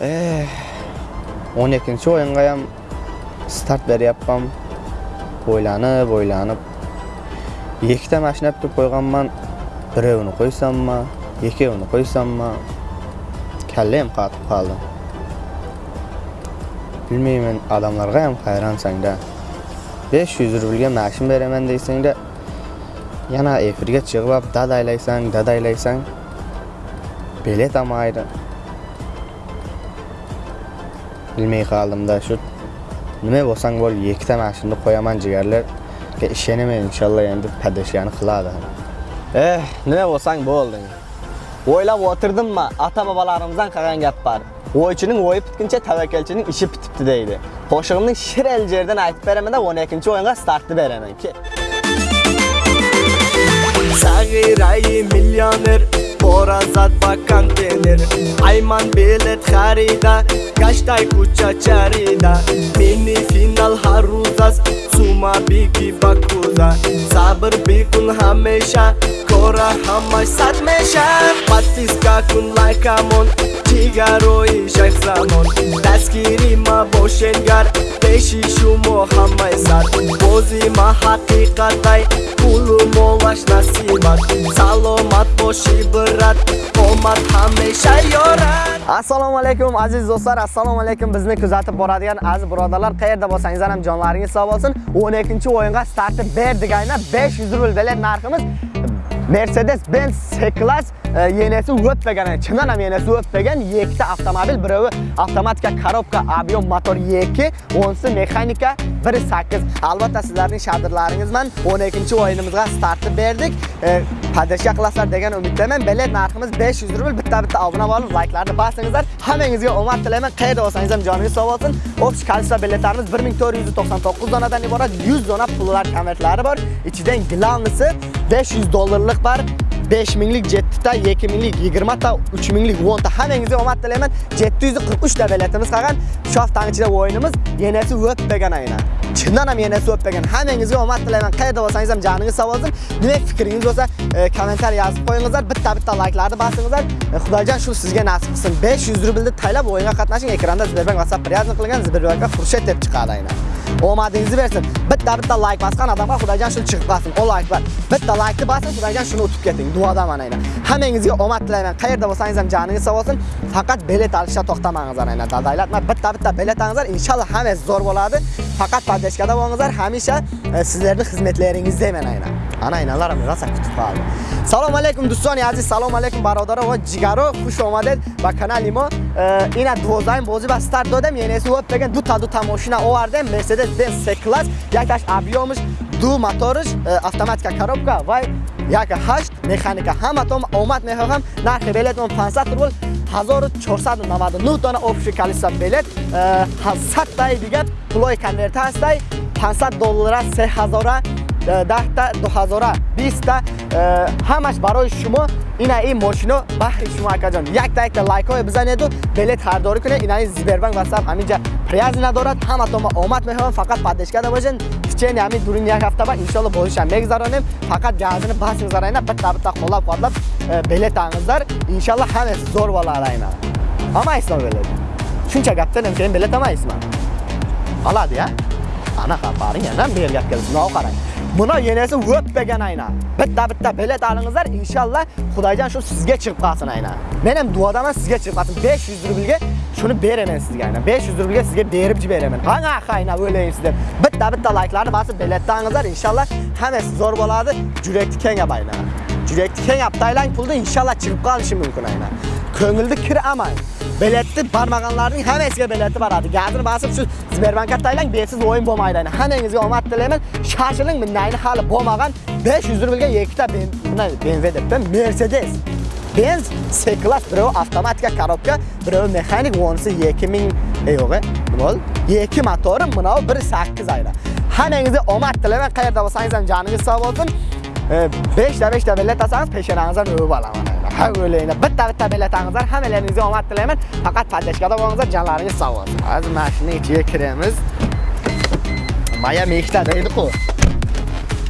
он екінші ойынға ем старт бәрі аппам ойланып ойланып екіте машина әптіп қойған ман біреуіні қойсам ма екеуіні қойсам ма кәлем қатып қалды білмеймін адамларға ем қайрансаң да 500 рубльге машин беремін дейсің де яна эфирге шығып алып дадайлайсаң дадайлайсаң ама алмайды bilmay qoldimda shu nima bo'lsang bo'l ikkita mashinani qo'yaman jigarlarga ishonaman inshaalloh endi padashgani qiladi Eh, nima bo'lsang bo'lding. O'ylab o'tirdimmi? Ata bobolarimizdan qolgan gap bor. O'ychining o'yi bitguncha tavakkalchining ishi bitibdi deydi. Qo'shig'imning shir eljerdan aytib beraman-da 12-o'yinga startni beraman. Ke. Sag'irayi millioner Borazat bakan tenir Ayman bilet kharida Kaştay kuça çarida Mini final haruzas Suma bigi bakuda Sabır bikun hameşa Kora hamaş satmeşa Patis kakun like amon Jigaroyi шайхзамон zamon. Dastgiri ma boshengar Peshi shumo hamay sad Bozi ma haqiqatay Pulu molash nasibat. Salomat boshi birat Omad hamisha yorat. Assalomu alaykum aziz do'stlar, assalomu alaykum bizni kuzatib boradigan aziz birodarlar, qayerda bo'lsangiz ham jonlaringiz sog' bo'lsin. 12-o'yinga startni berdik aynan 500 rubl bilet narximiz Mercedes-Benz C-Class yenesi o'tmagan, chindan ham yenesi o'tmagan yettita avtomobil, biri avtomatika korobka, объем motor 2, o'nsi mexanika 1.8. Albatta sizlarning shadirlaringizman 12-o'yinimizga startni berdik. Padashga qilasizlar degan umiddaman. Bilet narximiz 500 rubl. Bitta-bitta obuna bo'lib, layklarni bosingizlar. Hammangizga omad tilayman. Qayerda bo'lsangiz ham joningiz sog' bo'lsin. общий количество biletlarimiz 1499 donadan iborat 100 dona pullar konvertlari bor. Ichidan glavnisi 500 dollarlik bor. 5 minglik 7 ta, 2 minglik 20 ta, 3 minglik 10 ta hammangizga omad tilayman. 743 ta biletimiz qolgan. Shu haftaning ichida o'yinimiz yanasi o'tmagan aynan. Chindan ham yanasi o'tmagan. Hammangizga omad tilayman. Qayerda bo'lsangiz ham joningiz sog' bo'lsin. Nima fikringiz bo'lsa, e, kommentariy yozib qo'yingizlar. Bitta-bitta layklarni bosingizlar. E, Xudojon shu sizga nasib qilsin. 500 rublni taylab o'yinga qatnashing. Ekranda Sberbank WhatsApp priyazni qilgan Sberbankga xursand deb chiqadi aynan. Omadingizni bersin. Bitta-bitta like bosgan odamga Xudojon shuni chiqib qolsin. O likelar. Bitta likeni basing, Xudojon shuni o'tib keting. Duodaman aynan. Hammangizga omad tilayman. Qayerda bo'lsangiz ham joningiz sog' bo'lsin. Faqat bilet olishda to'xtamangizlar aynan. Dadaylatma bitta-bitta biletingizlar. Inshaalloh hammasi zo'r bo'ladi. Fakat Padeşkada boğazlar hamisha e, sizlerni xizmetlaringizda hemen ayna. Ana aynalar mı rasa kutu faal. Salam alaikum dostlar aziz. Salam alaikum barodaro ve cigaro hoş omaded ve kanalıma e, dozayım bozi ve start dodem. Yenisi hop begen du ta du tamoshina ovardim Mercedes Benz C-Class. Yaktaş abiyomuş ду моторш автоматика коробка ва як 8 механика ҳама том омад мехоҳам нархи билетмон 500 рубл 1499 дона обши колеса билет э, 700 таи дигар пулои конверта ҳастай 500 доллара 3000 10 2000 20 ҳамаш барои шумо ина ин мошино баҳри шумо акаҷон якта якта лайкҳое бизанеду билет хардорӣ кунед. Ина ин сбербанк ватсап ҳаминҷа приязӣ надорад. Ҳаматома омад меҳоям фақат паддеш карда бошед Çeni hami durin yak haftaba inşallah boluşan mek. Fakat gazını basın zarayına bitta bitta kolab kolab e, bilet anızlar. İnşallah hamesi zor valla arayına. Ama ismi böyle. Şunca gaptanım keyin bilet ama ismi. Aladı ya. Ana kaparın yandan bir gap gelsin. Ne o karayın. Buna yenesi öpmegen ayna. Bitta bitta bilet alınızlar inşallah Xudaycan şu sizge çıkıp ayna. Benim duadaman sizge çıkıp kalsın. 500 rubilge shuni beraman sizga ayna 500 rublga sizga berib beraman qanaqa ayna o'ylaysiz deb bitta bitta layklarni bosib biletni olingizlar inshaalloh hammasi zo'r bo'ladi jurakni kengab ayna jurakni kengab taylang pulni inshaalloh chiqib qolishi mumkin ayna ko'ngilni kir amay biletni barmag'anlarning hammasiga bileti boradi gazini bosib shu Sberbankka taylang besiz o'yin bo'lmaydi hammangizga omad tilayman shoshiling bundayni hali bo'lmagan 500 rublga ikkita BMW debman Mercedes. Benz c klass biri avtomatika korobka, biri mexanik, vonisi 2000 yo'q, nima bo'ldi? 2 motori, mana 1.8 ayla Hammangizga omad tilayman, qayerda bo'lsangiz ham joningiz sog' bo'lsin. E, 5 ta 5 ta bilet peshonangizdan o'yib olaman. Ha o'ylayman. Bitta bitta bilet hammalaringizga omad tilayman. Faqat padashkada bo'lingizlar, jonlaringiz sog' bo'lsin. Hozir mashina ichiga kiramiz. Maya mekta deydi-ku.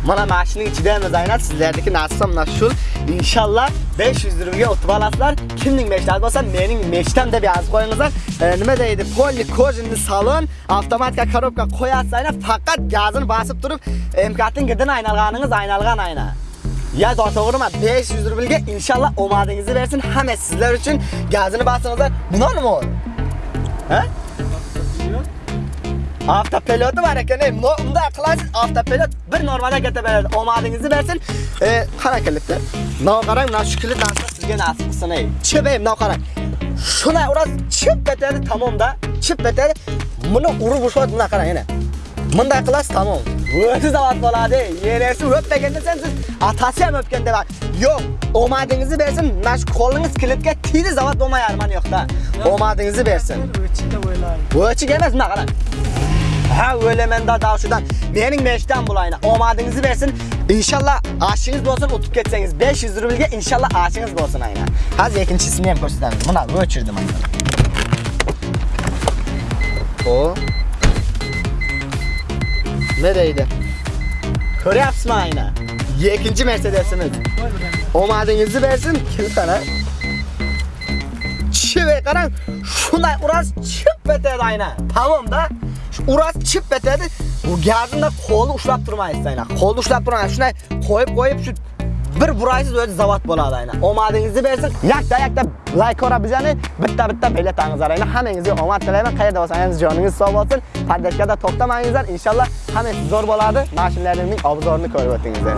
Bana maaşının içi değmez aynat sizlerdeki nasılsam naşul. İnşallah 500 liraya otobalaslar. Kimdin meşten olsa menin meşten de biraz koyunuzlar. E, nime deydi polli kojinli salon. Avtomatika karopka koyasayna fakat gazını basıp durup emkatın gidin aynalganınız aynalgan ayna. Ya doğruğurma 500 rubilga inşallah omadınızı versin. Hemen sizler için gazını basınızlar. Bunlar mı olur? He? Avtopiloti var ekan, bunday qilasiz avtopilot bir normal keta beradi. Omadingizni bersin. E, qara kilitni. Nav qarang, mana shu kilit narsa sizga nasib qilsin, ey. Chip, ey, nav qarang. Shuna uras chip ketadi, tamomda. Chip ketadi. Buni urib ushlab, buna qarang, yana. Bunday qilasiz tamom. Vırsız avatmalade, yenesi öpmegende sensiz, atası hem öpkende bak. Yok, omadınızı versin, naş kolunuz kilitke tiri zavat olmaya arman yok da. Omadınızı versin. Vıçık emez mi kadar? Ha öyle ben daha davşudan, benim meşten bulayına, omadınızı versin. İnşallah aşığınız olsun utup geçseniz 500 rubilge inşallah aşığınız olsun aynen. Haz ikinci ismini hem koştudan. Buna vıçırdım aynen. O Nereydi? Koreps mayna. İkinci Mercedes'imiz. Omadığınızı versin. Kim sana? Çive karan. Şunday uras çıp betedi ayna. Tamam da. Uras çıp betedi. Bu gazında kolu uçlap durmayız ayna. Kolu uçlap durmayız. Şunday koyup koyup şu bir buraysiz o'zi zavod bo'ladi aynan. Omadingizni bersin. Yakta yakta layk qora bizani bitta bitta biletangizlar aynan. Hammangizga omad tilayman. Qayerda bo'lsangiz joningiz sog' bo'lsin. Pardakada to'xtamangizlar inshaalloh hamma zo'r bo'ladi. Mashinalarning obzorini ko'rib o'tingizlar